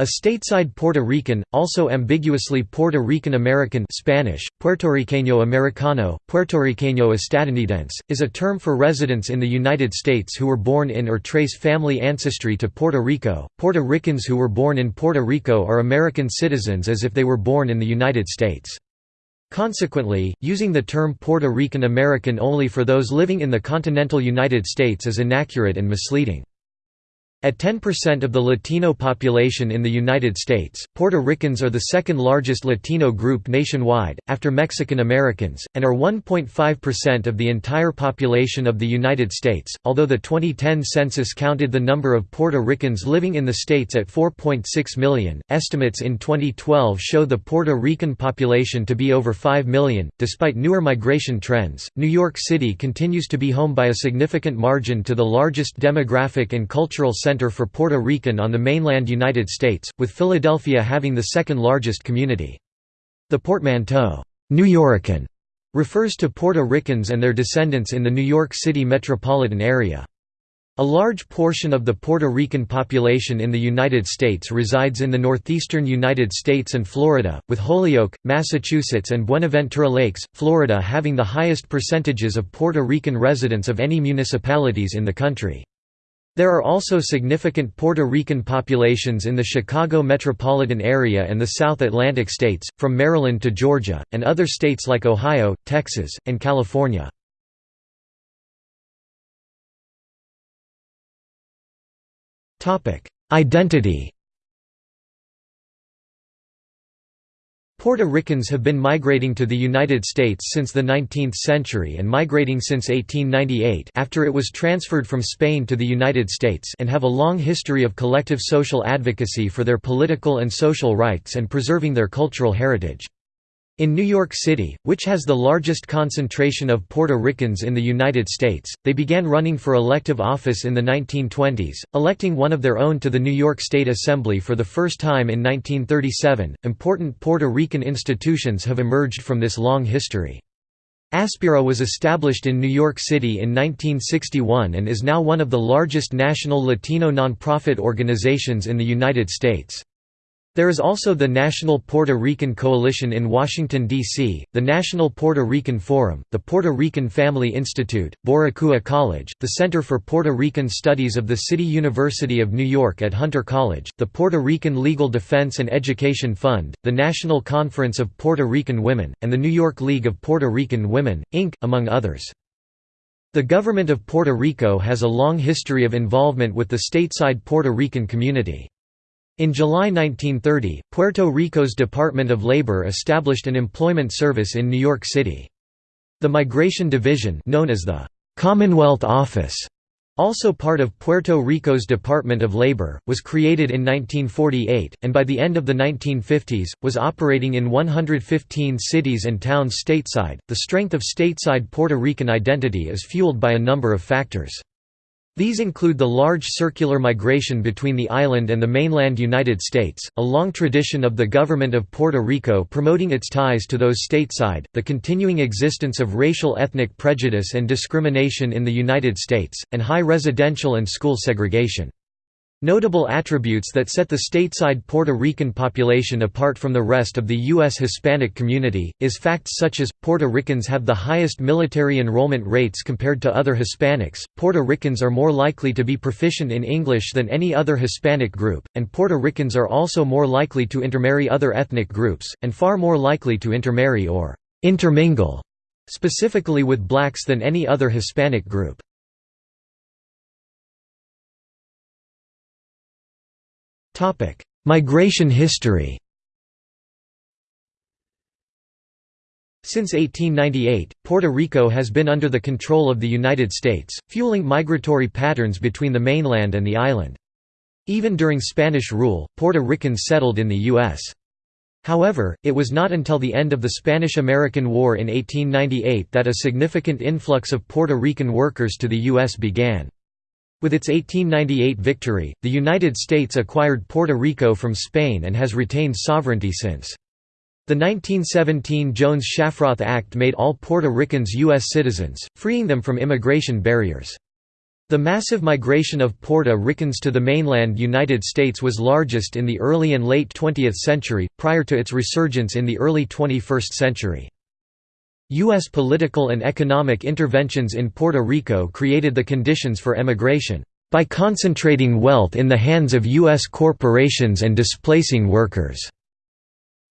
A stateside Puerto Rican, also ambiguously Puerto Rican American Spanish, Puertorriqueño Americano, Puertorriqueño Estadounidense, is a term for residents in the United States who were born in or trace family ancestry to Puerto Rico. Puerto Ricans who were born in Puerto Rico are American citizens as if they were born in the United States. Consequently, using the term Puerto Rican American only for those living in the continental United States is inaccurate and misleading. At 10% of the Latino population in the United States, Puerto Ricans are the second largest Latino group nationwide, after Mexican Americans, and are 1.5% of the entire population of the United States, although the 2010 census counted the number of Puerto Ricans living in the states at 4.6 million. Estimates in 2012 show the Puerto Rican population to be over 5 million. Despite newer migration trends, New York City continues to be home by a significant margin to the largest demographic and cultural center center for Puerto Rican on the mainland United States, with Philadelphia having the second largest community. The portmanteau, Nuyorican, refers to Puerto Ricans and their descendants in the New York City metropolitan area. A large portion of the Puerto Rican population in the United States resides in the northeastern United States and Florida, with Holyoke, Massachusetts and Buenaventura Lakes, Florida having the highest percentages of Puerto Rican residents of any municipalities in the country. There are also significant Puerto Rican populations in the Chicago metropolitan area and the South Atlantic states, from Maryland to Georgia, and other states like Ohio, Texas, and California. Identity Puerto Ricans have been migrating to the United States since the 19th century and migrating since 1898 after it was transferred from Spain to the United States and have a long history of collective social advocacy for their political and social rights and preserving their cultural heritage. In New York City, which has the largest concentration of Puerto Ricans in the United States, they began running for elective office in the 1920s, electing one of their own to the New York State Assembly for the first time in 1937. Important Puerto Rican institutions have emerged from this long history. Aspira was established in New York City in 1961 and is now one of the largest national Latino nonprofit organizations in the United States. There is also the National Puerto Rican Coalition in Washington, D.C., the National Puerto Rican Forum, the Puerto Rican Family Institute, Boricua College, the Center for Puerto Rican Studies of the City University of New York at Hunter College, the Puerto Rican Legal Defense and Education Fund, the National Conference of Puerto Rican Women, and the New York League of Puerto Rican Women, Inc., among others. The government of Puerto Rico has a long history of involvement with the stateside Puerto Rican community. In July 1930, Puerto Rico's Department of Labor established an employment service in New York City. The Migration Division known as the Commonwealth Office, also part of Puerto Rico's Department of Labor, was created in 1948, and by the end of the 1950s, was operating in 115 cities and towns stateside. The strength of stateside Puerto Rican identity is fueled by a number of factors. These include the large circular migration between the island and the mainland United States, a long tradition of the government of Puerto Rico promoting its ties to those stateside, the continuing existence of racial ethnic prejudice and discrimination in the United States, and high residential and school segregation. Notable attributes that set the stateside Puerto Rican population apart from the rest of the U.S. Hispanic community, is facts such as, Puerto Ricans have the highest military enrollment rates compared to other Hispanics, Puerto Ricans are more likely to be proficient in English than any other Hispanic group, and Puerto Ricans are also more likely to intermarry other ethnic groups, and far more likely to intermarry or intermingle specifically with blacks than any other Hispanic group. Migration history Since 1898, Puerto Rico has been under the control of the United States, fueling migratory patterns between the mainland and the island. Even during Spanish rule, Puerto Ricans settled in the U.S. However, it was not until the end of the Spanish–American War in 1898 that a significant influx of Puerto Rican workers to the U.S. began. With its 1898 victory, the United States acquired Puerto Rico from Spain and has retained sovereignty since. The 1917 Jones-Shafroth Act made all Puerto Ricans U.S. citizens, freeing them from immigration barriers. The massive migration of Puerto Ricans to the mainland United States was largest in the early and late 20th century, prior to its resurgence in the early 21st century. U.S. political and economic interventions in Puerto Rico created the conditions for emigration, by concentrating wealth in the hands of U.S. corporations and displacing workers.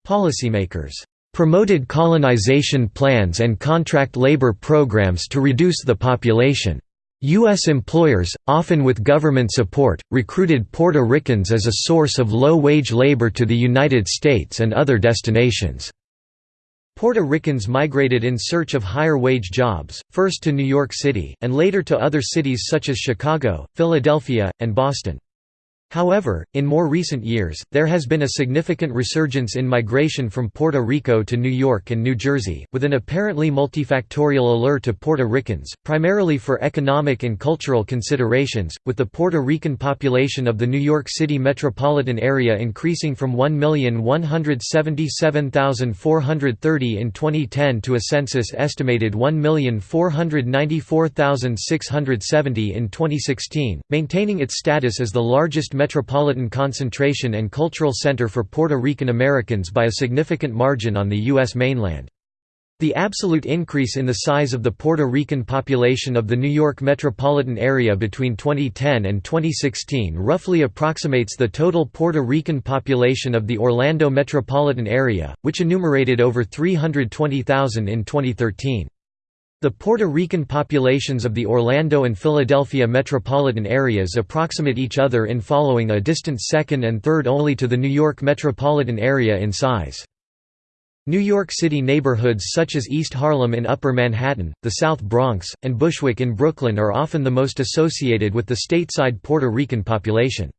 Policymakers promoted colonization plans and contract labor programs to reduce the population. U.S. employers, often with government support, recruited Puerto Ricans as a source of low-wage labor to the United States and other destinations. Puerto Ricans migrated in search of higher-wage jobs, first to New York City, and later to other cities such as Chicago, Philadelphia, and Boston. However, in more recent years, there has been a significant resurgence in migration from Puerto Rico to New York and New Jersey, with an apparently multifactorial allure to Puerto Ricans, primarily for economic and cultural considerations, with the Puerto Rican population of the New York City metropolitan area increasing from 1,177,430 in 2010 to a census estimated 1,494,670 in 2016, maintaining its status as the largest metropolitan concentration and cultural center for Puerto Rican Americans by a significant margin on the U.S. mainland. The absolute increase in the size of the Puerto Rican population of the New York metropolitan area between 2010 and 2016 roughly approximates the total Puerto Rican population of the Orlando metropolitan area, which enumerated over 320,000 in 2013. The Puerto Rican populations of the Orlando and Philadelphia metropolitan areas approximate each other in following a distant second and third only to the New York metropolitan area in size. New York City neighborhoods such as East Harlem in Upper Manhattan, the South Bronx, and Bushwick in Brooklyn are often the most associated with the stateside Puerto Rican population.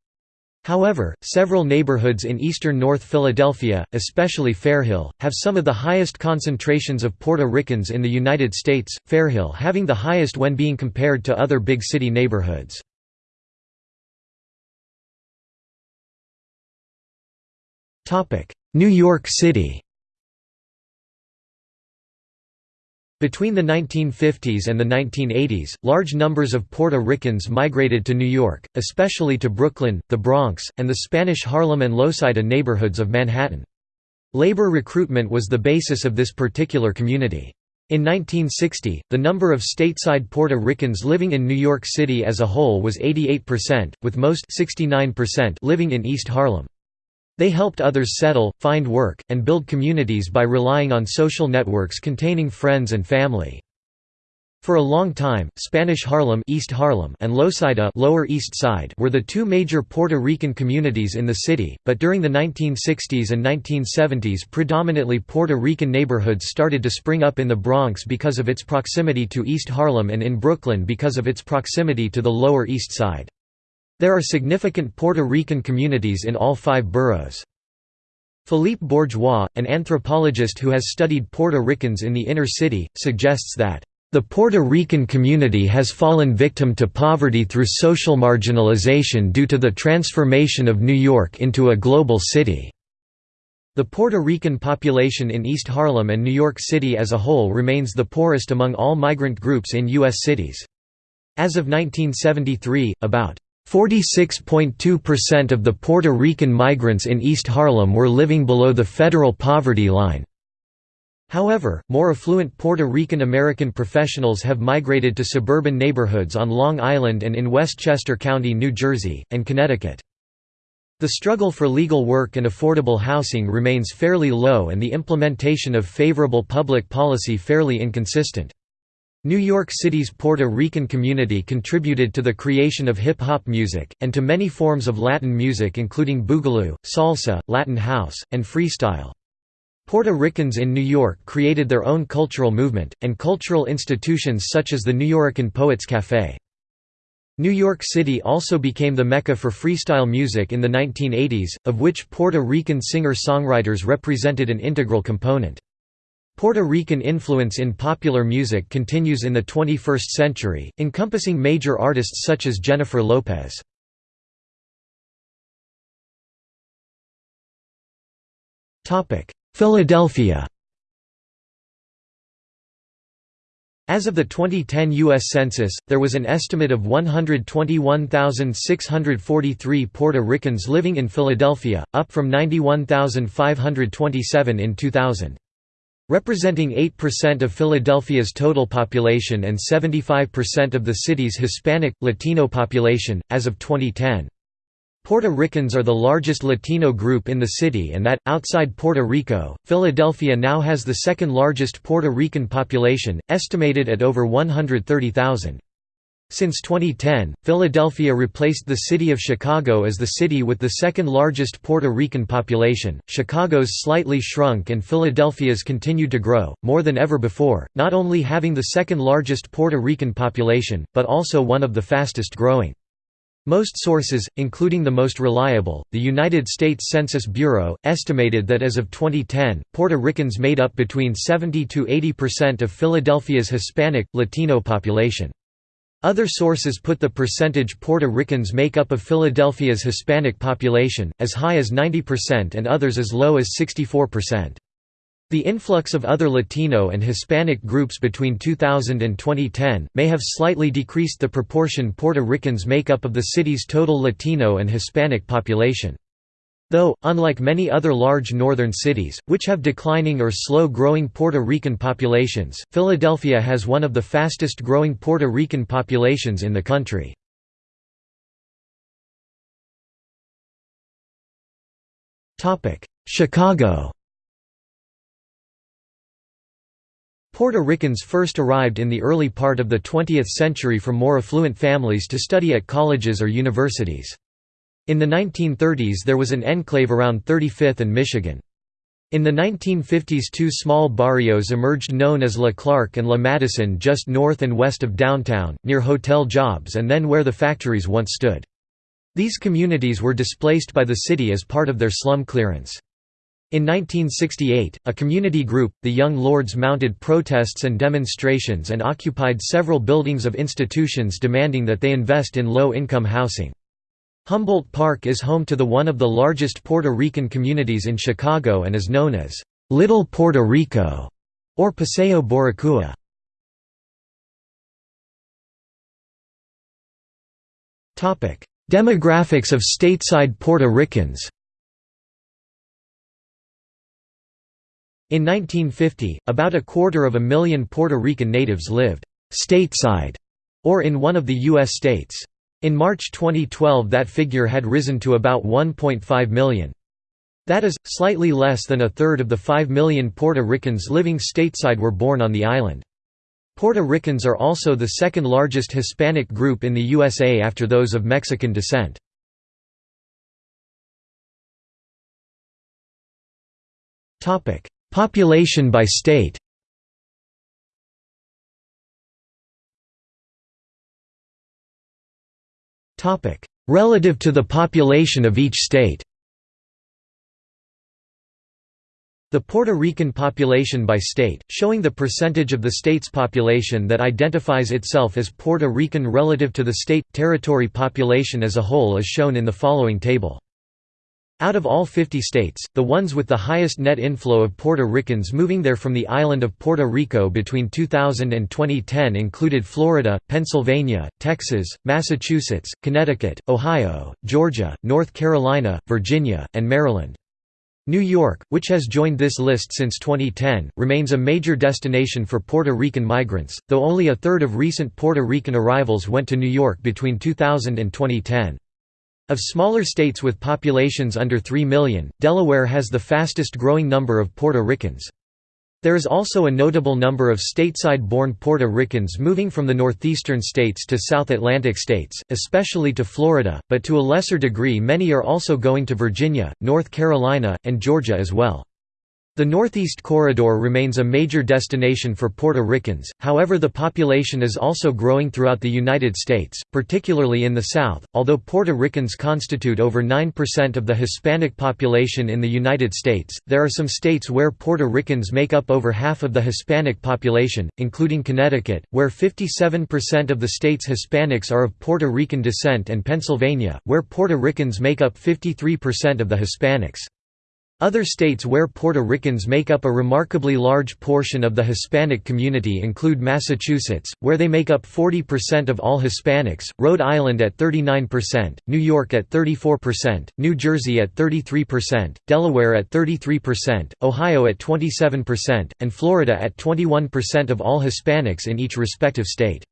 However, several neighborhoods in eastern North Philadelphia, especially Fairhill, have some of the highest concentrations of Puerto Ricans in the United States, Fairhill having the highest when being compared to other big city neighborhoods. New York City Between the 1950s and the 1980s, large numbers of Puerto Ricans migrated to New York, especially to Brooklyn, the Bronx, and the Spanish Harlem and Loisaida neighborhoods of Manhattan. Labor recruitment was the basis of this particular community. In 1960, the number of stateside Puerto Ricans living in New York City as a whole was 88%, with most 69% living in East Harlem. They helped others settle, find work, and build communities by relying on social networks containing friends and family. For a long time, Spanish Harlem, East Harlem and Loisaida Lower East Side were the two major Puerto Rican communities in the city, but during the 1960s and 1970s predominantly Puerto Rican neighborhoods started to spring up in the Bronx because of its proximity to East Harlem and in Brooklyn because of its proximity to the Lower East Side. There are significant Puerto Rican communities in all five boroughs. Philippe Bourgois, an anthropologist who has studied Puerto Ricans in the inner city, suggests that, "...the Puerto Rican community has fallen victim to poverty through social marginalization due to the transformation of New York into a global city." The Puerto Rican population in East Harlem and New York City as a whole remains the poorest among all migrant groups in U.S. cities. As of 1973, about 46.2% of the Puerto Rican migrants in East Harlem were living below the federal poverty line. However, more affluent Puerto Rican American professionals have migrated to suburban neighborhoods on Long Island and in Westchester County, New Jersey, and Connecticut. The struggle for legal work and affordable housing remains fairly low and the implementation of favorable public policy fairly inconsistent. New York City's Puerto Rican community contributed to the creation of hip-hop music, and to many forms of Latin music including boogaloo, salsa, Latin house, and freestyle. Puerto Ricans in New York created their own cultural movement, and cultural institutions such as the Nuyorican Poets Café. New York City also became the mecca for freestyle music in the 1980s, of which Puerto Rican singer-songwriters represented an integral component. Puerto Rican influence in popular music continues in the 21st century, encompassing major artists such as Jennifer Lopez. Philadelphia As of the 2010 U.S. Census, there was an estimate of 121,643 Puerto Ricans living in Philadelphia, up from 91,527 in 2000. Representing 8% of Philadelphia's total population and 75% of the city's Hispanic, Latino population, as of 2010. Puerto Ricans are the largest Latino group in the city and that, outside Puerto Rico, Philadelphia now has the second largest Puerto Rican population, estimated at over 130,000. Since 2010, Philadelphia replaced the city of Chicago as the city with the second largest Puerto Rican population. Chicago's slightly shrunk and Philadelphia's continued to grow, more than ever before, not only having the second largest Puerto Rican population, but also one of the fastest growing. Most sources, including the most reliable, the United States Census Bureau, estimated that as of 2010, Puerto Ricans made up between 70 to 80% of Philadelphia's Hispanic, Latino population. Other sources put the percentage Puerto Ricans make up of Philadelphia's Hispanic population, as high as 90% and others as low as 64%. The influx of other Latino and Hispanic groups between 2000 and 2010, may have slightly decreased the proportion Puerto Ricans make up of the city's total Latino and Hispanic population. Though, unlike many other large northern cities, which have declining or slow-growing Puerto Rican populations, Philadelphia has one of the fastest-growing Puerto Rican populations in the country. Chicago Puerto Ricans first arrived in the early part of the 20th century from more affluent families to study at colleges or universities. In the 1930s there was an enclave around 35th and Michigan. In the 1950s two small barrios emerged known as La Clark and La Madison just north and west of downtown, near hotel jobs and then where the factories once stood. These communities were displaced by the city as part of their slum clearance. In 1968, a community group, the Young Lords mounted protests and demonstrations and occupied several buildings of institutions demanding that they invest in low-income housing. Humboldt Park is home to the one of the largest Puerto Rican communities in Chicago and is known as, "'Little Puerto Rico' or Paseo Boricua. Topic: Demographics of stateside Puerto Ricans In 1950, about a quarter of a million Puerto Rican natives lived «stateside» or in one of the U.S. states. In March 2012 that figure had risen to about 1.5 million. That is, slightly less than a third of the 5 million Puerto Ricans living stateside were born on the island. Puerto Ricans are also the second largest Hispanic group in the USA after those of Mexican descent. Population by state Relative to the population of each state The Puerto Rican population by state, showing the percentage of the state's population that identifies itself as Puerto Rican relative to the state-territory population as a whole is shown in the following table. Out of all 50 states, the ones with the highest net inflow of Puerto Ricans moving there from the island of Puerto Rico between 2000 and 2010 included Florida, Pennsylvania, Texas, Massachusetts, Connecticut, Ohio, Georgia, North Carolina, Virginia, and Maryland. New York, which has joined this list since 2010, remains a major destination for Puerto Rican migrants, though only a third of recent Puerto Rican arrivals went to New York between 2000 and 2010. Of smaller states with populations under 3 million, Delaware has the fastest growing number of Puerto Ricans. There is also a notable number of stateside-born Puerto Ricans moving from the northeastern states to South Atlantic states, especially to Florida, but to a lesser degree many are also going to Virginia, North Carolina, and Georgia as well. The Northeast Corridor remains a major destination for Puerto Ricans, however the population is also growing throughout the United States, particularly in the South. Although Puerto Ricans constitute over 9% of the Hispanic population in the United States, there are some states where Puerto Ricans make up over half of the Hispanic population, including Connecticut, where 57% of the state's Hispanics are of Puerto Rican descent and Pennsylvania, where Puerto Ricans make up 53% of the Hispanics. Other states where Puerto Ricans make up a remarkably large portion of the Hispanic community include Massachusetts, where they make up 40% of all Hispanics, Rhode Island at 39%, New York at 34%, New Jersey at 33%, Delaware at 33%, Ohio at 27%, and Florida at 21% of all Hispanics in each respective state.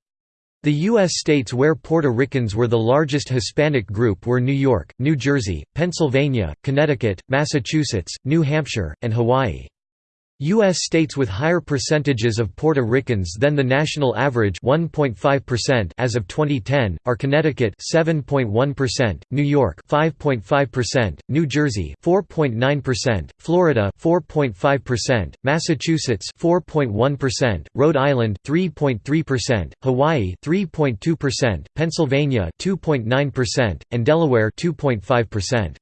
The U.S. states where Puerto Ricans were the largest Hispanic group were New York, New Jersey, Pennsylvania, Connecticut, Massachusetts, New Hampshire, and Hawaii. U.S. states with higher percentages of Puerto Ricans than the national average 1.5% as of 2010, are Connecticut 7.1%, New York 5.5%, New Jersey 4.9%, Florida 4.5%, Massachusetts 4.1%, Rhode Island 3.3%, Hawaii 3.2%, Pennsylvania 2.9%, and Delaware 2.5%.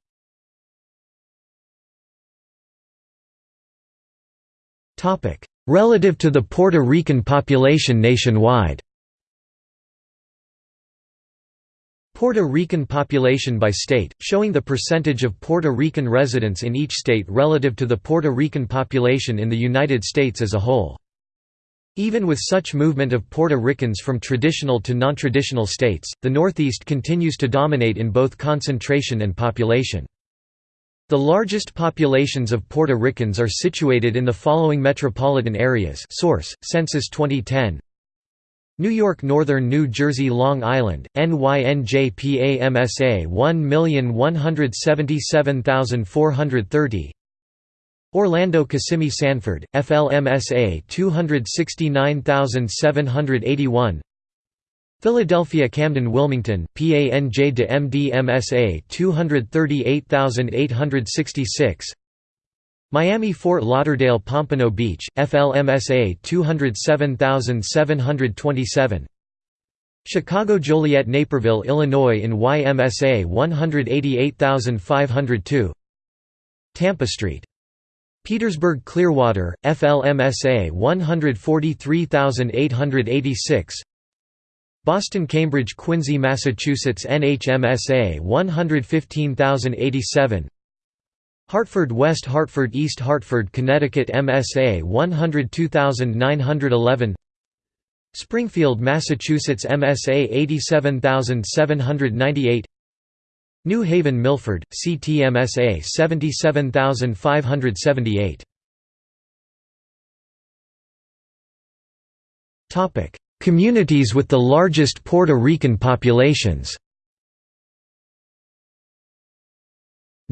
Relative to the Puerto Rican population nationwide Puerto Rican population by state, showing the percentage of Puerto Rican residents in each state relative to the Puerto Rican population in the United States as a whole. Even with such movement of Puerto Ricans from traditional to non-traditional states, the Northeast continues to dominate in both concentration and population. The largest populations of Puerto Ricans are situated in the following metropolitan areas source, Census 2010 New York Northern New Jersey Long Island, NYNJPAMSA 1177430 Orlando Kissimmee Sanford, FLMSA 269781 Philadelphia Camden Wilmington, PANJ de MDMSA 238866 Miami Fort Lauderdale Pompano Beach, FLMSA 207727 Chicago Joliet Naperville Illinois in YMSA 188502 Tampa Street. Petersburg Clearwater, FLMSA 143886 Boston Cambridge Quincy Massachusetts NHMSA 115087 Hartford West Hartford East Hartford Connecticut MSA 102911 Springfield Massachusetts MSA 87798 New Haven Milford, CTMSA 77578 Communities with the largest Puerto Rican populations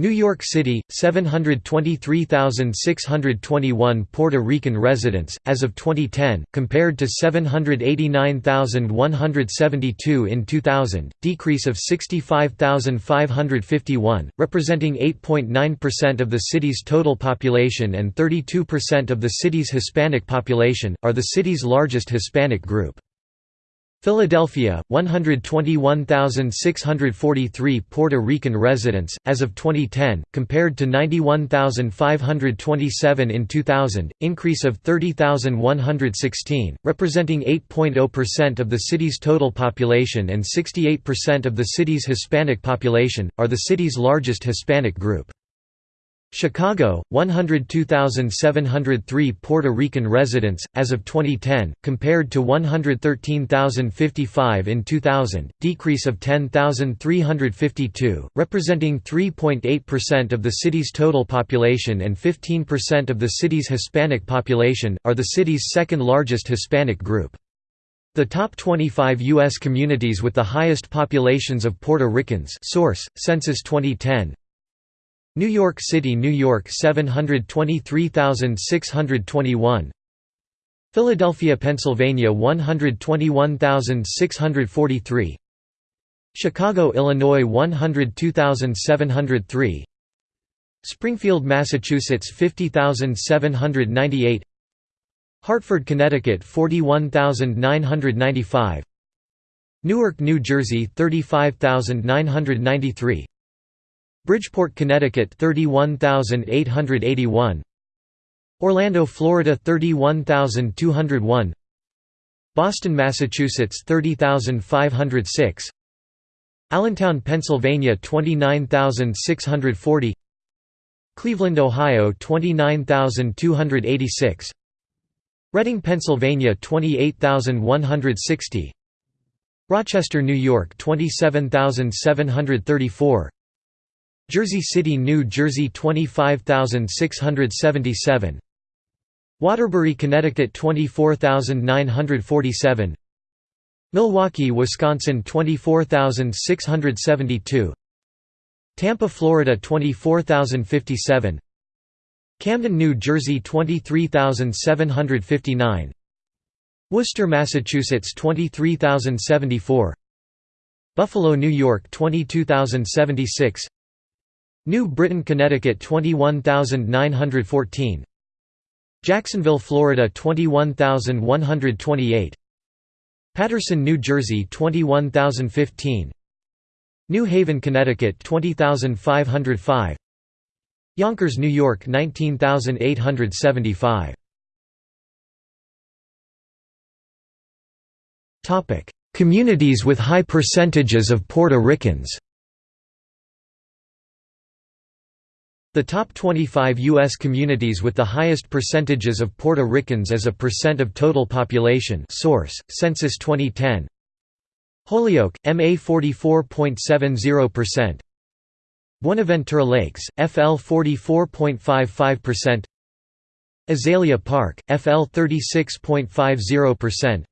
New York City, 723,621 Puerto Rican residents, as of 2010, compared to 789,172 in 2000, decrease of 65,551, representing 8.9% of the city's total population and 32% of the city's Hispanic population, are the city's largest Hispanic group. Philadelphia, 121,643 Puerto Rican residents, as of 2010, compared to 91,527 in 2000, increase of 30,116, representing 8.0% of the city's total population and 68% of the city's Hispanic population, are the city's largest Hispanic group. Chicago, 102,703 Puerto Rican residents, as of 2010, compared to 113,055 in 2000, decrease of 10,352, representing 3.8% of the city's total population and 15% of the city's Hispanic population, are the city's second largest Hispanic group. The top 25 U.S. communities with the highest populations of Puerto Ricans source, Census 2010 New York City, New York 723,621 Philadelphia, Pennsylvania 121,643 Chicago, Illinois 102,703 Springfield, Massachusetts 50,798 Hartford, Connecticut 41,995 Newark, New Jersey 35,993 Bridgeport, Connecticut 31881 Orlando, Florida 31201 Boston, Massachusetts 30506 Allentown, Pennsylvania 29640 Cleveland, Ohio 29286 Reading, Pennsylvania 28160 Rochester, New York 27734 Jersey City, New Jersey 25677 Waterbury, Connecticut 24947 Milwaukee, Wisconsin 24672 Tampa, Florida 24057 Camden, New Jersey 23759 Worcester, Massachusetts 23074 Buffalo, New York 22076 New Britain, Connecticut 21914 Jacksonville, Florida 21128 Paterson, New Jersey 21015 New Haven, Connecticut 20505 Yonkers, New York 19875 Topic: Communities with high percentages of Puerto Ricans. The top 25 U.S. communities with the highest percentages of Puerto Ricans as a percent of total population source, Census 2010 Holyoke, MA 44.70%. Buenaventura Lakes, FL 44.55%. Azalea Park, FL 36.50%.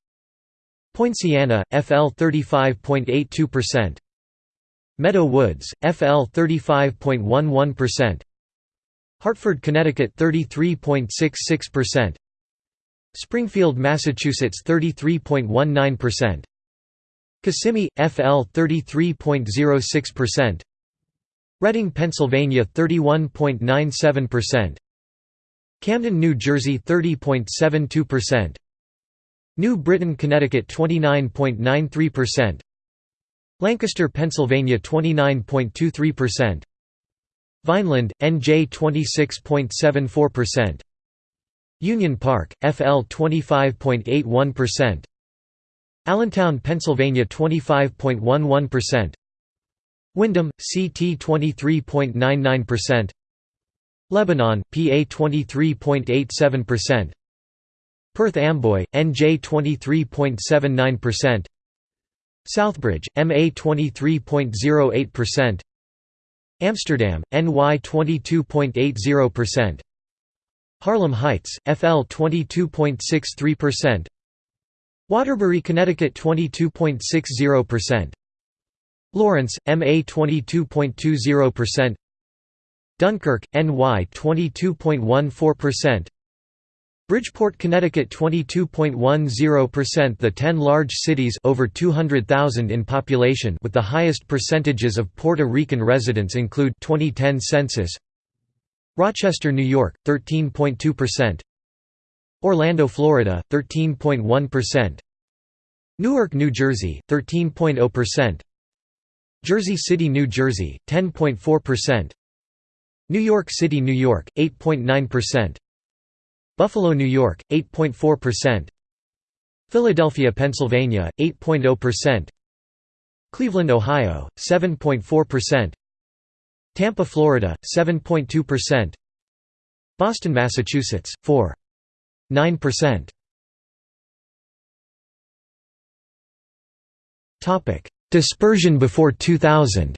Poinciana, FL 35.82%. Meadow Woods, FL 35.11%. Hartford, Connecticut 33.66%. Springfield, Massachusetts 33.19%. Kissimmee, FL 33.06%. Reading, Pennsylvania 31.97%. Camden, New Jersey 30.72%. New Britain, Connecticut 29.93%. Lancaster, Pennsylvania 29.23%. Vineland, NJ 26.74%. Union Park, FL 25.81%. Allentown, Pennsylvania 25.11%. Windham, CT 23.99%. Lebanon, PA 23.87%. Perth Amboy, NJ 23.79%. Southbridge, MA 23.08%. Amsterdam, NY 22.80%. Harlem Heights, FL 22.63%. Waterbury, Connecticut 22.60%. Lawrence, MA 22.20%. Dunkirk, NY 22.14%. Bridgeport, Connecticut 22.10% The 10 large cities over 200,000 in population with the highest percentages of Puerto Rican residents include 2010 census Rochester, New York 13.2% Orlando, Florida 13.1% Newark, New Jersey 13.0% Jersey City, New Jersey 10.4% New York City, New York 8.9% Buffalo, New York 8.4% Philadelphia, Pennsylvania 8.0% Cleveland, Ohio 7.4% Tampa, Florida 7.2% Boston, Massachusetts 4.9%. Topic: Dispersion before 2000.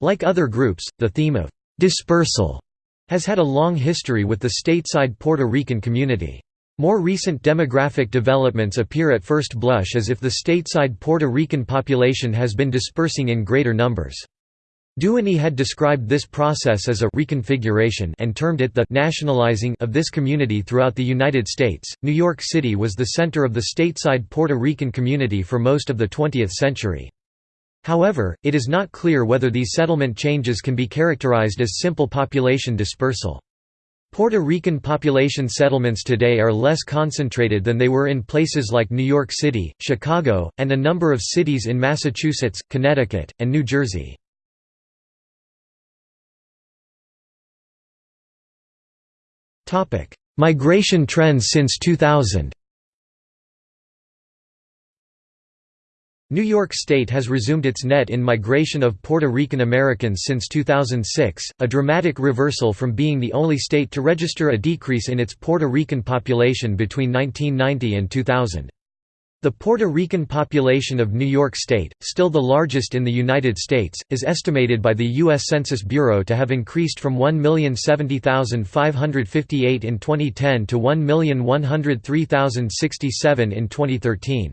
Like other groups, the theme of dispersal has had a long history with the stateside Puerto Rican community. More recent demographic developments appear at first blush as if the stateside Puerto Rican population has been dispersing in greater numbers. Duany had described this process as a reconfiguration and termed it the nationalizing of this community throughout the United States. New York City was the center of the stateside Puerto Rican community for most of the 20th century. However, it is not clear whether these settlement changes can be characterized as simple population dispersal. Puerto Rican population settlements today are less concentrated than they were in places like New York City, Chicago, and a number of cities in Massachusetts, Connecticut, and New Jersey. Migration trends since 2000 New York State has resumed its net in migration of Puerto Rican Americans since 2006, a dramatic reversal from being the only state to register a decrease in its Puerto Rican population between 1990 and 2000. The Puerto Rican population of New York State, still the largest in the United States, is estimated by the U.S. Census Bureau to have increased from 1,070,558 in 2010 to 1,103,067 in 2013.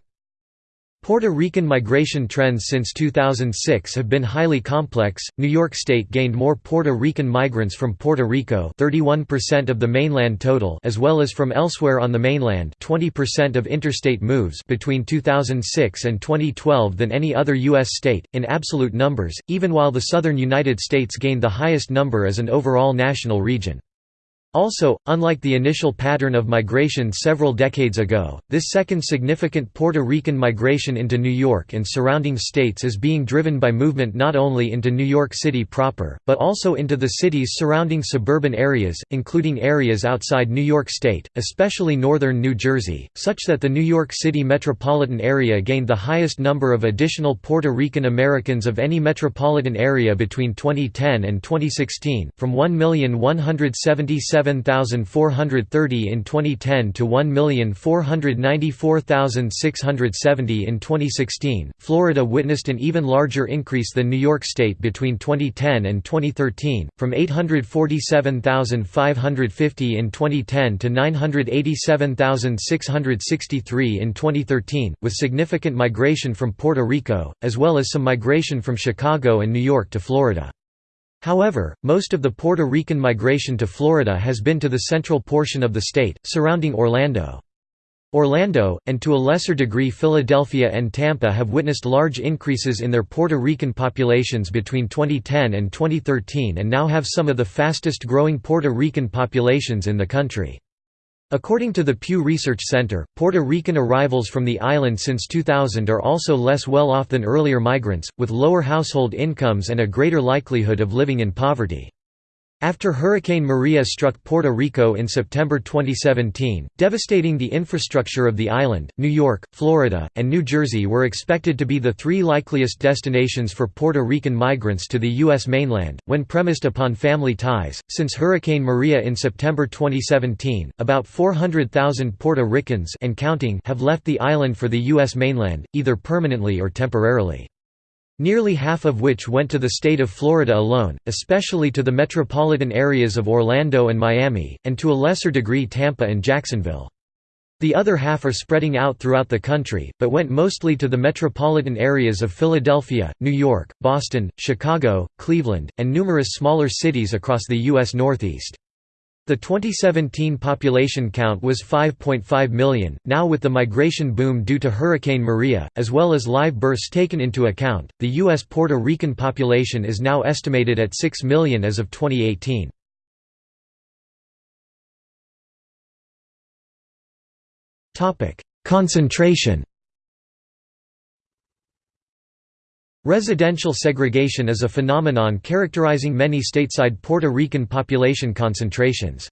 Puerto Rican migration trends since 2006 have been highly complex. New York State gained more Puerto Rican migrants from Puerto Rico, 31% of the mainland total, as well as from elsewhere on the mainland, 20% of interstate moves between 2006 and 2012 than any other US state in absolute numbers, even while the southern United States gained the highest number as an overall national region. Also, unlike the initial pattern of migration several decades ago, this second significant Puerto Rican migration into New York and surrounding states is being driven by movement not only into New York City proper, but also into the city's surrounding suburban areas, including areas outside New York State, especially northern New Jersey, such that the New York City metropolitan area gained the highest number of additional Puerto Rican Americans of any metropolitan area between 2010 and 2016, from 1,177 7,430 in 2010 to 1,494,670 in 2016. Florida witnessed an even larger increase than New York State between 2010 and 2013, from 847,550 in 2010 to 987,663 in 2013, with significant migration from Puerto Rico, as well as some migration from Chicago and New York to Florida. However, most of the Puerto Rican migration to Florida has been to the central portion of the state, surrounding Orlando. Orlando, and to a lesser degree Philadelphia and Tampa have witnessed large increases in their Puerto Rican populations between 2010 and 2013 and now have some of the fastest growing Puerto Rican populations in the country. According to the Pew Research Center, Puerto Rican arrivals from the island since 2000 are also less well off than earlier migrants, with lower household incomes and a greater likelihood of living in poverty. After Hurricane Maria struck Puerto Rico in September 2017, devastating the infrastructure of the island, New York, Florida, and New Jersey were expected to be the three likeliest destinations for Puerto Rican migrants to the U.S. mainland, when premised upon family ties. Since Hurricane Maria in September 2017, about 400,000 Puerto Ricans and counting have left the island for the U.S. mainland, either permanently or temporarily nearly half of which went to the state of Florida alone, especially to the metropolitan areas of Orlando and Miami, and to a lesser degree Tampa and Jacksonville. The other half are spreading out throughout the country, but went mostly to the metropolitan areas of Philadelphia, New York, Boston, Chicago, Cleveland, and numerous smaller cities across the U.S. Northeast. The 2017 population count was 5.5 million. Now, with the migration boom due to Hurricane Maria, as well as live births taken into account, the U.S. Puerto Rican population is now estimated at 6 million as of 2018. Concentration Residential segregation is a phenomenon characterizing many stateside Puerto Rican population concentrations.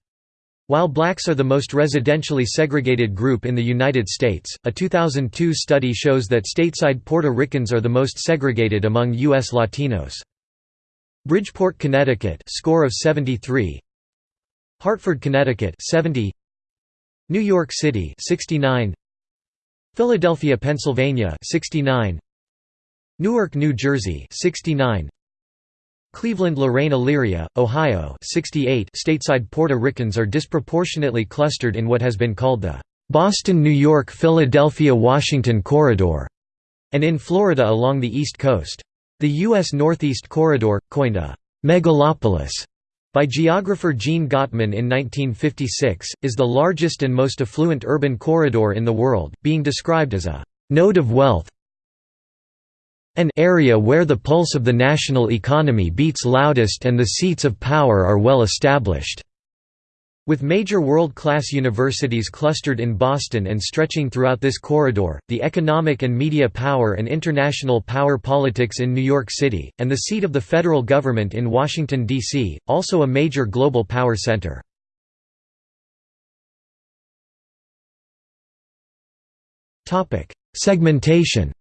While blacks are the most residentially segregated group in the United States, a 2002 study shows that stateside Puerto Ricans are the most segregated among U.S. Latinos. Bridgeport, Connecticut score of 73 Hartford, Connecticut 70 New York City 69 Philadelphia, Pennsylvania 69 Newark, New Jersey 69 Cleveland Lorain Elyria, Ohio 68 Stateside Puerto Ricans are disproportionately clustered in what has been called the Boston New York Philadelphia Washington Corridor and in Florida along the East Coast. The U.S. Northeast Corridor, coined a «megalopolis» by geographer Jean Gottmann in 1956, is the largest and most affluent urban corridor in the world, being described as a «node of wealth, an area where the pulse of the national economy beats loudest and the seats of power are well established. With major world-class universities clustered in Boston and stretching throughout this corridor, the economic and media power and international power politics in New York City, and the seat of the federal government in Washington, D.C., also a major global power center. Segmentation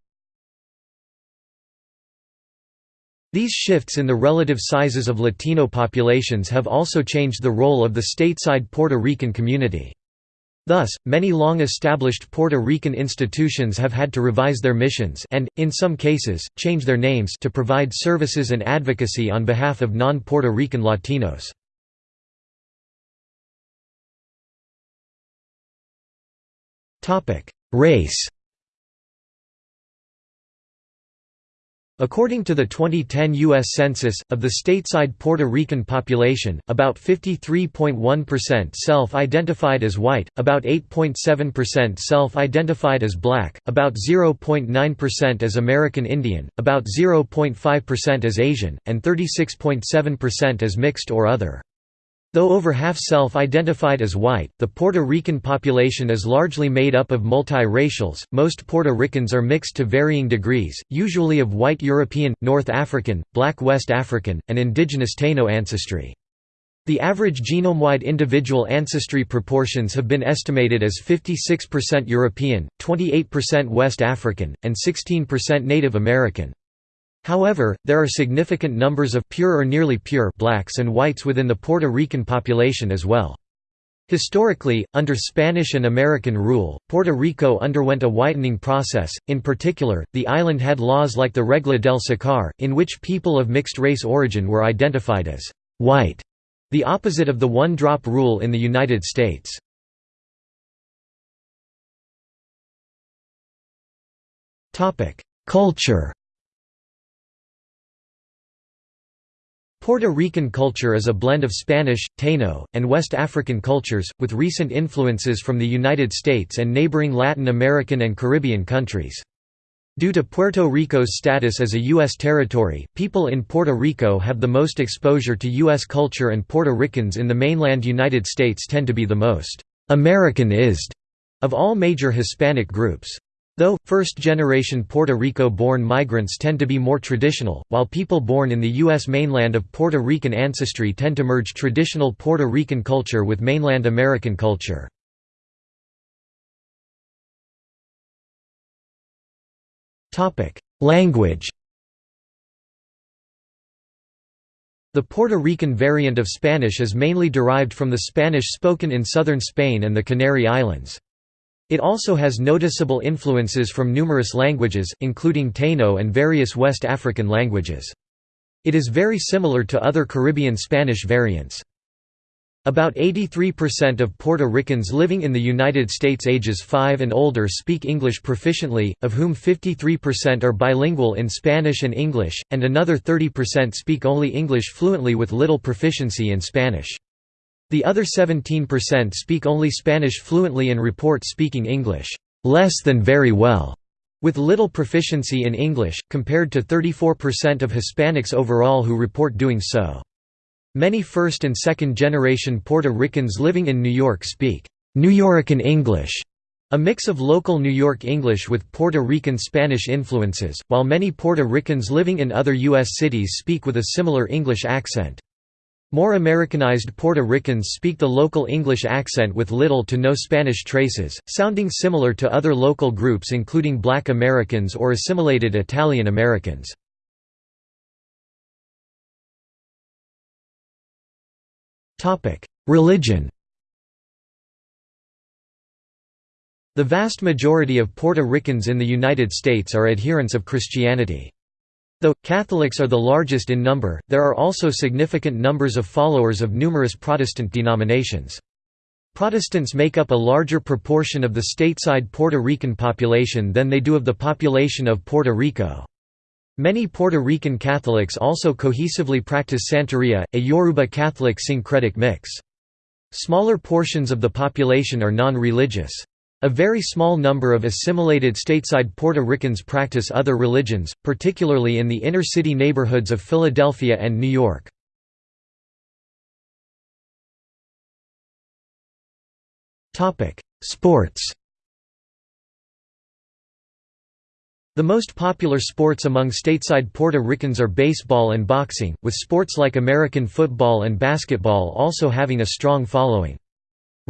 These shifts in the relative sizes of Latino populations have also changed the role of the stateside Puerto Rican community. Thus, many long-established Puerto Rican institutions have had to revise their missions and, in some cases, change their names to provide services and advocacy on behalf of non-Puerto Rican Latinos. Race According to the 2010 U.S. Census, of the stateside Puerto Rican population, about 53.1% self-identified as white, about 8.7% self-identified as black, about 0.9% as American Indian, about 0.5% as Asian, and 36.7% as mixed or other. Though over half self-identified as white, the Puerto Rican population is largely made up of multi-racials. Most Puerto Ricans are mixed to varying degrees, usually of white European, North African, black West African, and indigenous Taino ancestry. The average genome-wide individual ancestry proportions have been estimated as 56% European, 28% West African, and 16% Native American. However, there are significant numbers of pure or nearly pure blacks and whites within the Puerto Rican population as well. Historically, under Spanish and American rule, Puerto Rico underwent a whitening process, in particular, the island had laws like the Regla del Sacar, in which people of mixed race origin were identified as «white», the opposite of the one-drop rule in the United States. Culture Puerto Rican culture is a blend of Spanish, Taino, and West African cultures, with recent influences from the United States and neighboring Latin American and Caribbean countries. Due to Puerto Rico's status as a U.S. territory, people in Puerto Rico have the most exposure to U.S. culture and Puerto Ricans in the mainland United States tend to be the most «Americanized» of all major Hispanic groups. Though, first-generation Puerto Rico-born migrants tend to be more traditional, while people born in the U.S. mainland of Puerto Rican ancestry tend to merge traditional Puerto Rican culture with mainland American culture. Language The Puerto Rican variant of Spanish is mainly derived from the Spanish spoken in southern Spain and the Canary Islands. It also has noticeable influences from numerous languages, including Taino and various West African languages. It is very similar to other Caribbean Spanish variants. About 83% of Puerto Ricans living in the United States ages 5 and older speak English proficiently, of whom 53% are bilingual in Spanish and English, and another 30% speak only English fluently with little proficiency in Spanish. The other 17% speak only Spanish fluently and report speaking English less than very well, with little proficiency in English, compared to 34% of Hispanics overall who report doing so. Many first and second generation Puerto Ricans living in New York speak Nuyorican English, a mix of local New York English with Puerto Rican Spanish influences, while many Puerto Ricans living in other U.S. cities speak with a similar English accent. More Americanized Puerto Ricans speak the local English accent with little to no Spanish traces, sounding similar to other local groups including Black Americans or assimilated Italian Americans. Religion The vast majority of Puerto Ricans in the United States are adherents of Christianity. Though, Catholics are the largest in number, there are also significant numbers of followers of numerous Protestant denominations. Protestants make up a larger proportion of the stateside Puerto Rican population than they do of the population of Puerto Rico. Many Puerto Rican Catholics also cohesively practice Santeria, a Yoruba Catholic syncretic mix. Smaller portions of the population are non-religious. A very small number of assimilated stateside Puerto Ricans practice other religions, particularly in the inner-city neighborhoods of Philadelphia and New York. Sports The most popular sports among stateside Puerto Ricans are baseball and boxing, with sports like American football and basketball also having a strong following.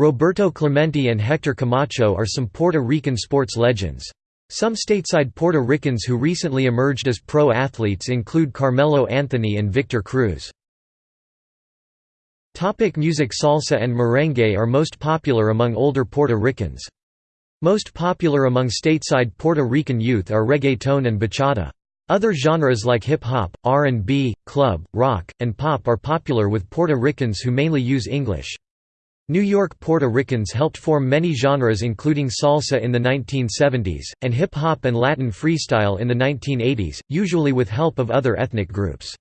Roberto Clemente and Hector Camacho are some Puerto Rican sports legends. Some stateside Puerto Ricans who recently emerged as pro athletes include Carmelo Anthony and Victor Cruz. Topic music Salsa and merengue are most popular among older Puerto Ricans. Most popular among stateside Puerto Rican youth are reggaeton and bachata. Other genres like hip-hop, R&B, club, rock, and pop are popular with Puerto Ricans who mainly use English. New York Puerto Ricans helped form many genres including salsa in the 1970s, and hip-hop and Latin freestyle in the 1980s, usually with help of other ethnic groups.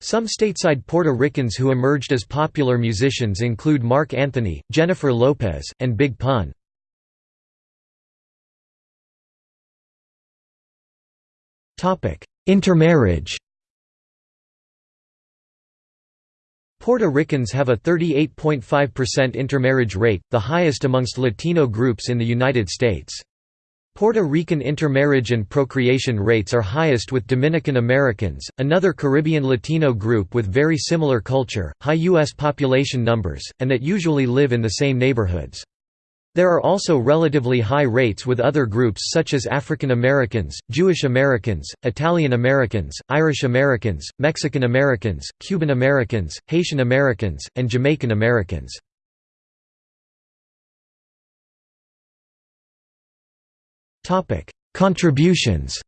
Some stateside Puerto Ricans who emerged as popular musicians include Marc Anthony, Jennifer Lopez, and Big Pun. Intermarriage Puerto Ricans have a 38.5% intermarriage rate, the highest amongst Latino groups in the United States. Puerto Rican intermarriage and procreation rates are highest with Dominican Americans, another Caribbean Latino group with very similar culture, high U.S. population numbers, and that usually live in the same neighborhoods. There are also relatively high rates with other groups such as African Americans, Jewish Americans, Italian Americans, Irish Americans, Mexican Americans, Cuban Americans, Haitian Americans, and Jamaican Americans. Contributions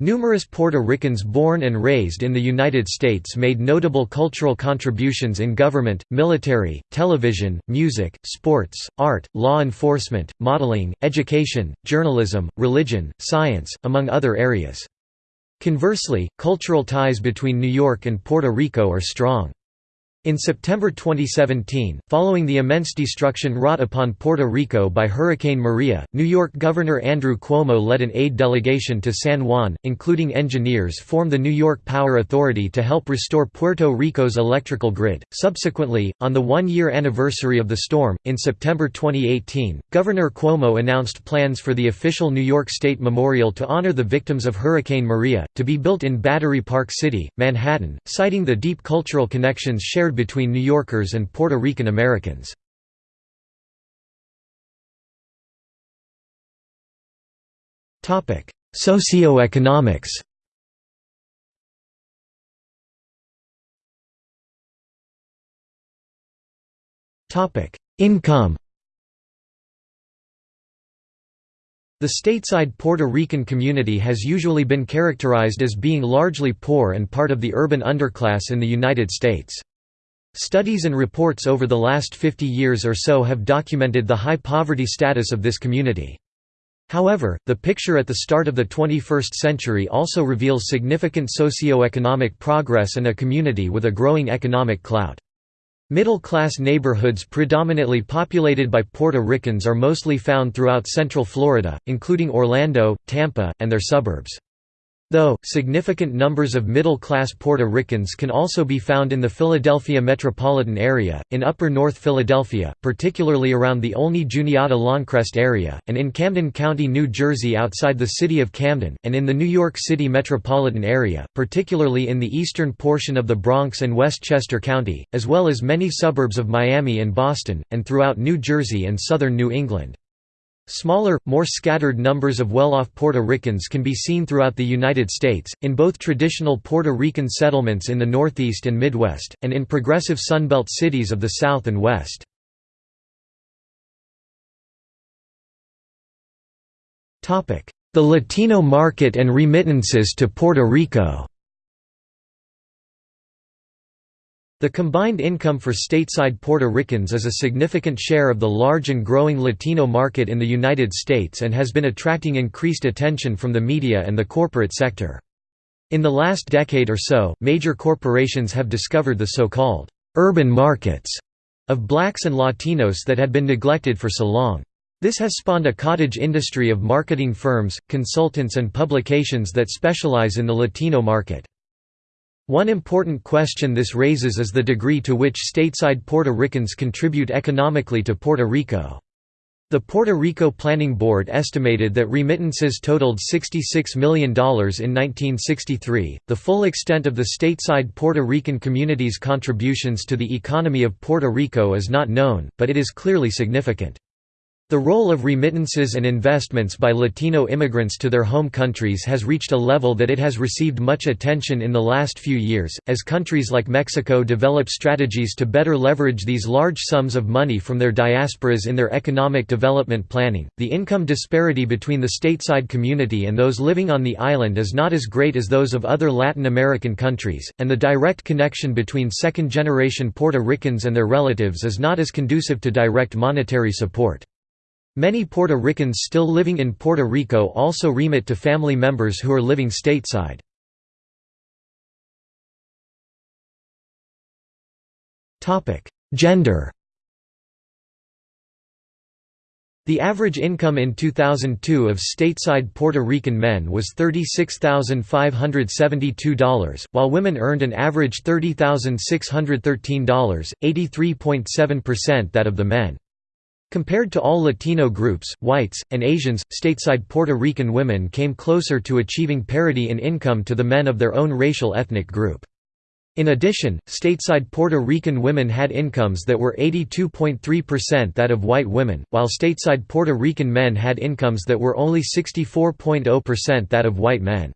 Numerous Puerto Ricans born and raised in the United States made notable cultural contributions in government, military, television, music, sports, art, law enforcement, modeling, education, journalism, religion, science, among other areas. Conversely, cultural ties between New York and Puerto Rico are strong. In September 2017, following the immense destruction wrought upon Puerto Rico by Hurricane Maria, New York Governor Andrew Cuomo led an aid delegation to San Juan, including engineers from the New York Power Authority to help restore Puerto Rico's electrical grid. Subsequently, on the one year anniversary of the storm, in September 2018, Governor Cuomo announced plans for the official New York State Memorial to honor the victims of Hurricane Maria, to be built in Battery Park City, Manhattan, citing the deep cultural connections shared between New Yorkers and Puerto Rican Americans. Socioeconomics Income The stateside Puerto Rican community has usually been characterized as being largely poor and part of the urban underclass in the United States. Studies and reports over the last 50 years or so have documented the high poverty status of this community. However, the picture at the start of the 21st century also reveals significant socio-economic progress and a community with a growing economic clout. Middle-class neighborhoods predominantly populated by Puerto Ricans are mostly found throughout central Florida, including Orlando, Tampa, and their suburbs. Though, significant numbers of middle-class Puerto Ricans can also be found in the Philadelphia metropolitan area, in upper North Philadelphia, particularly around the Olney Juniata-Lawncrest area, and in Camden County, New Jersey outside the city of Camden, and in the New York City metropolitan area, particularly in the eastern portion of the Bronx and Westchester County, as well as many suburbs of Miami and Boston, and throughout New Jersey and southern New England. Smaller, more scattered numbers of well-off Puerto Ricans can be seen throughout the United States, in both traditional Puerto Rican settlements in the Northeast and Midwest, and in progressive Sunbelt cities of the South and West. The Latino market and remittances to Puerto Rico The combined income for stateside Puerto Ricans is a significant share of the large and growing Latino market in the United States and has been attracting increased attention from the media and the corporate sector. In the last decade or so, major corporations have discovered the so-called urban markets of blacks and Latinos that had been neglected for so long. This has spawned a cottage industry of marketing firms, consultants and publications that specialize in the Latino market. One important question this raises is the degree to which stateside Puerto Ricans contribute economically to Puerto Rico. The Puerto Rico Planning Board estimated that remittances totaled $66 million in 1963. The full extent of the stateside Puerto Rican community's contributions to the economy of Puerto Rico is not known, but it is clearly significant. The role of remittances and investments by Latino immigrants to their home countries has reached a level that it has received much attention in the last few years, as countries like Mexico develop strategies to better leverage these large sums of money from their diasporas in their economic development planning. The income disparity between the stateside community and those living on the island is not as great as those of other Latin American countries, and the direct connection between second generation Puerto Ricans and their relatives is not as conducive to direct monetary support. Many Puerto Ricans still living in Puerto Rico also remit to family members who are living stateside. Gender The average income in 2002 of stateside Puerto Rican men was $36,572, while women earned an average $30,613, 83.7% that of the men. Compared to all Latino groups, whites, and Asians, stateside Puerto Rican women came closer to achieving parity in income to the men of their own racial ethnic group. In addition, stateside Puerto Rican women had incomes that were 82.3% that of white women, while stateside Puerto Rican men had incomes that were only 64.0% that of white men.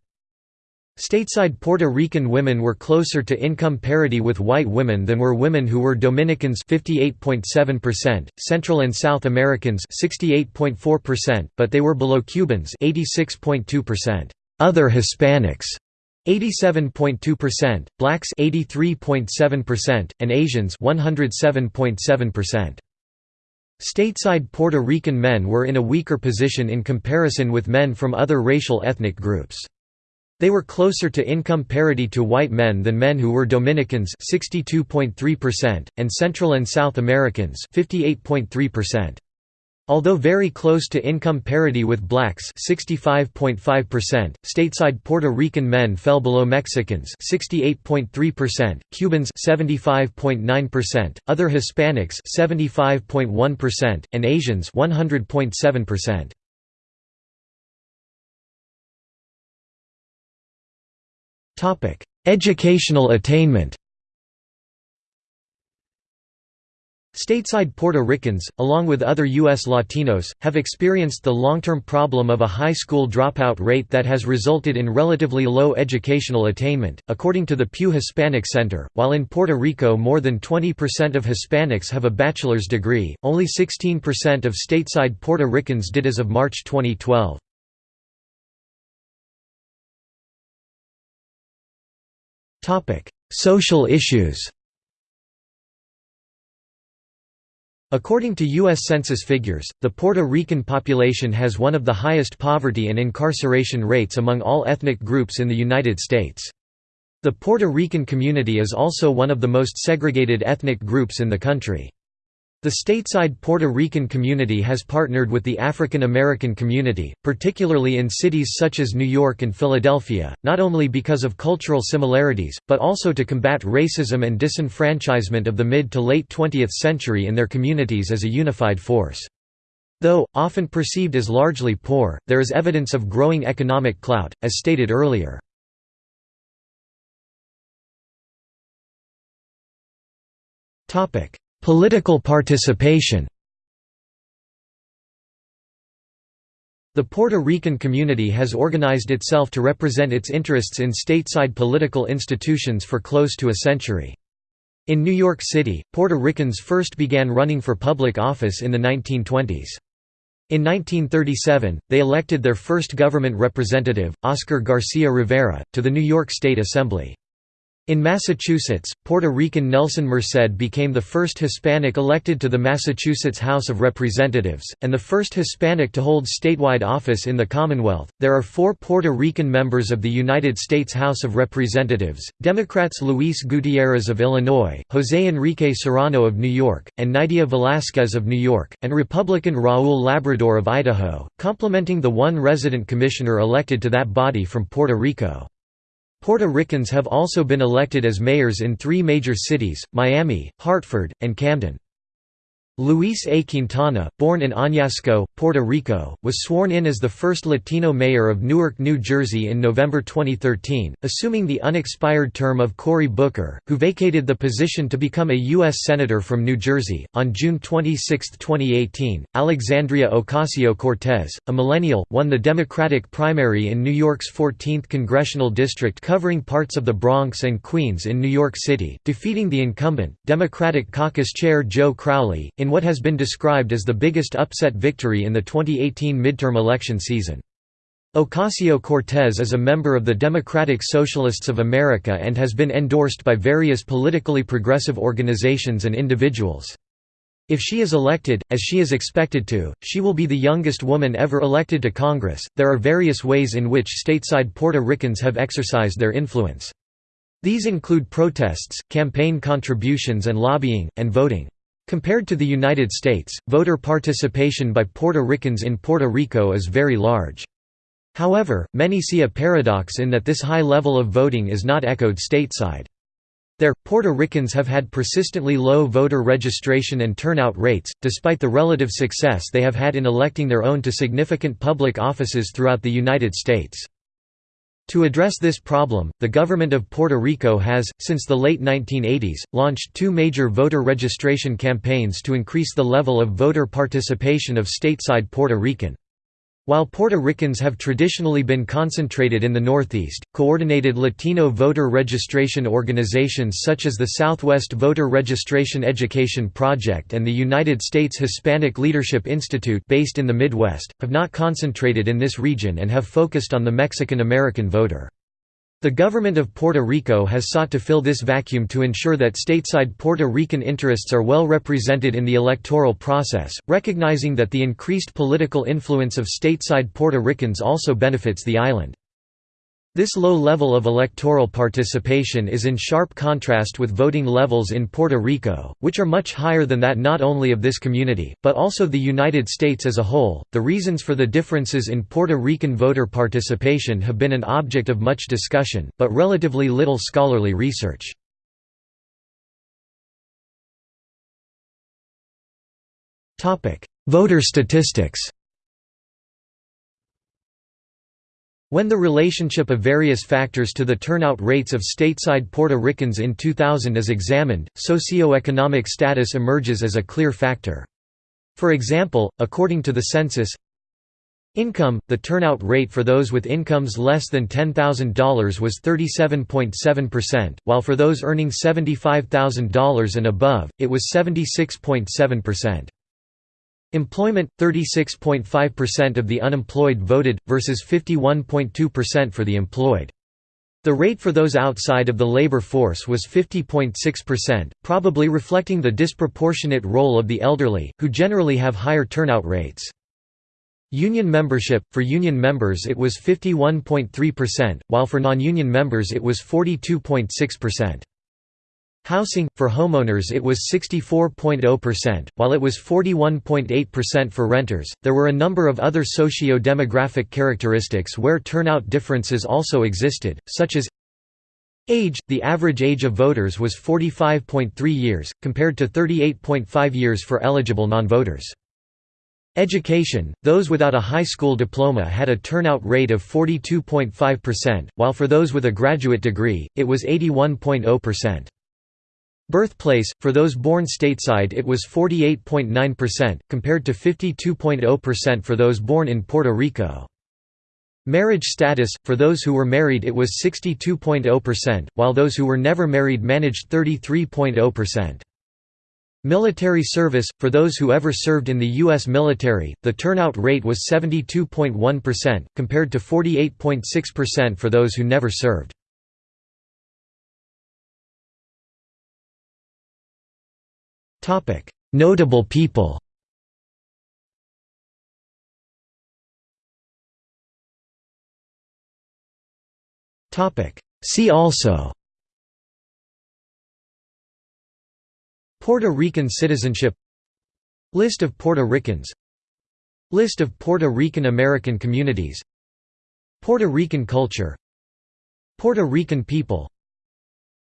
Stateside Puerto Rican women were closer to income parity with white women than were women who were Dominicans 58.7%, Central and South Americans 68.4%, but they were below Cubans 86.2%, other Hispanics 87.2%, blacks 83.7%, and Asians 107.7%. Stateside Puerto Rican men were in a weaker position in comparison with men from other racial ethnic groups. They were closer to income parity to white men than men who were Dominicans 62.3% and Central and South Americans 58.3%. Although very close to income parity with blacks 65.5%, stateside Puerto Rican men fell below Mexicans 68.3%, Cubans 75.9%, other Hispanics 75.1%, and Asians 100.7%. Topic: Educational attainment. Stateside Puerto Ricans, along with other U.S. Latinos, have experienced the long-term problem of a high school dropout rate that has resulted in relatively low educational attainment, according to the Pew Hispanic Center. While in Puerto Rico more than 20% of Hispanics have a bachelor's degree, only 16% of stateside Puerto Ricans did as of March 2012. Social issues According to U.S. Census figures, the Puerto Rican population has one of the highest poverty and incarceration rates among all ethnic groups in the United States. The Puerto Rican community is also one of the most segregated ethnic groups in the country. The stateside Puerto Rican community has partnered with the African American community, particularly in cities such as New York and Philadelphia, not only because of cultural similarities, but also to combat racism and disenfranchisement of the mid to late 20th century in their communities as a unified force. Though, often perceived as largely poor, there is evidence of growing economic clout, as stated earlier. Topic Political participation The Puerto Rican community has organized itself to represent its interests in stateside political institutions for close to a century. In New York City, Puerto Ricans first began running for public office in the 1920s. In 1937, they elected their first government representative, Oscar Garcia Rivera, to the New York State Assembly. In Massachusetts, Puerto Rican Nelson Merced became the first Hispanic elected to the Massachusetts House of Representatives, and the first Hispanic to hold statewide office in the Commonwealth. There are four Puerto Rican members of the United States House of Representatives Democrats Luis Gutierrez of Illinois, José Enrique Serrano of New York, and Nydia Velázquez of New York, and Republican Raúl Labrador of Idaho, complementing the one resident commissioner elected to that body from Puerto Rico. Puerto Ricans have also been elected as mayors in three major cities, Miami, Hartford, and Camden. Luis A. Quintana, born in Añasco, Puerto Rico, was sworn in as the first Latino mayor of Newark, New Jersey in November 2013, assuming the unexpired term of Cory Booker, who vacated the position to become a U.S. Senator from New Jersey. On June 26, 2018, Alexandria Ocasio Cortez, a millennial, won the Democratic primary in New York's 14th congressional district covering parts of the Bronx and Queens in New York City, defeating the incumbent, Democratic caucus chair Joe Crowley, in in what has been described as the biggest upset victory in the 2018 midterm election season. Ocasio-Cortez is a member of the Democratic Socialists of America and has been endorsed by various politically progressive organizations and individuals. If she is elected, as she is expected to, she will be the youngest woman ever elected to Congress. There are various ways in which stateside Puerto Ricans have exercised their influence. These include protests, campaign contributions and lobbying, and voting. Compared to the United States, voter participation by Puerto Ricans in Puerto Rico is very large. However, many see a paradox in that this high level of voting is not echoed stateside. There, Puerto Ricans have had persistently low voter registration and turnout rates, despite the relative success they have had in electing their own to significant public offices throughout the United States. To address this problem, the government of Puerto Rico has, since the late 1980s, launched two major voter registration campaigns to increase the level of voter participation of stateside Puerto Rican. While Puerto Ricans have traditionally been concentrated in the Northeast, coordinated Latino voter registration organizations such as the Southwest Voter Registration Education Project and the United States Hispanic Leadership Institute based in the Midwest, have not concentrated in this region and have focused on the Mexican-American voter. The government of Puerto Rico has sought to fill this vacuum to ensure that stateside Puerto Rican interests are well represented in the electoral process, recognizing that the increased political influence of stateside Puerto Ricans also benefits the island. This low level of electoral participation is in sharp contrast with voting levels in Puerto Rico, which are much higher than that not only of this community, but also the United States as a whole. The reasons for the differences in Puerto Rican voter participation have been an object of much discussion, but relatively little scholarly research. Voter statistics When the relationship of various factors to the turnout rates of stateside Puerto Ricans in 2000 is examined, socioeconomic status emerges as a clear factor. For example, according to the census, Income – The turnout rate for those with incomes less than $10,000 was 37.7%, while for those earning $75,000 and above, it was 76.7%. Employment – 36.5% of the unemployed voted, versus 51.2% for the employed. The rate for those outside of the labor force was 50.6%, probably reflecting the disproportionate role of the elderly, who generally have higher turnout rates. Union membership – For union members it was 51.3%, while for non-union members it was 42.6%. Housing, for homeowners it was 64.0%, while it was 41.8% for renters. There were a number of other socio-demographic characteristics where turnout differences also existed, such as Age – The average age of voters was 45.3 years, compared to 38.5 years for eligible non-voters. Education – Those without a high school diploma had a turnout rate of 42.5%, while for those with a graduate degree, it was 81.0%. Birthplace, for those born stateside it was 48.9%, compared to 52.0% for those born in Puerto Rico. Marriage status, for those who were married it was 62.0%, while those who were never married managed 33.0%. Military service, for those who ever served in the U.S. military, the turnout rate was 72.1%, compared to 48.6% for those who never served. Notable people. See also. Puerto Rican citizenship. List of Puerto Ricans. List of Puerto Rican American communities. Puerto Rican culture. Puerto Rican people.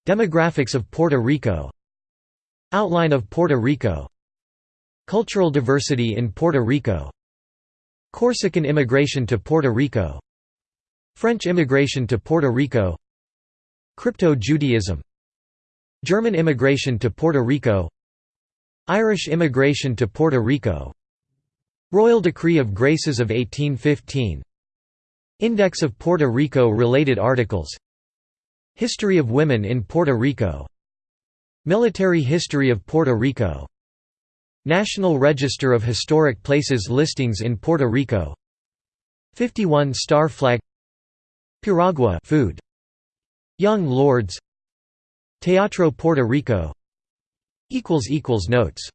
Demographics of Puerto Rico Outline of Puerto Rico. Cultural diversity in Puerto Rico. Corsican immigration to Puerto Rico. French immigration to Puerto Rico. Crypto-Judaism German immigration to Puerto Rico. Irish immigration to Puerto Rico. Royal Decree of Graces of 1815 Index of Puerto Rico related articles. History of women in Puerto Rico Military history of Puerto Rico. National Register of Historic Places listings in Puerto Rico. 51 Star Flag. Piragua food. Young Lords. Teatro Puerto Rico. Equals equals notes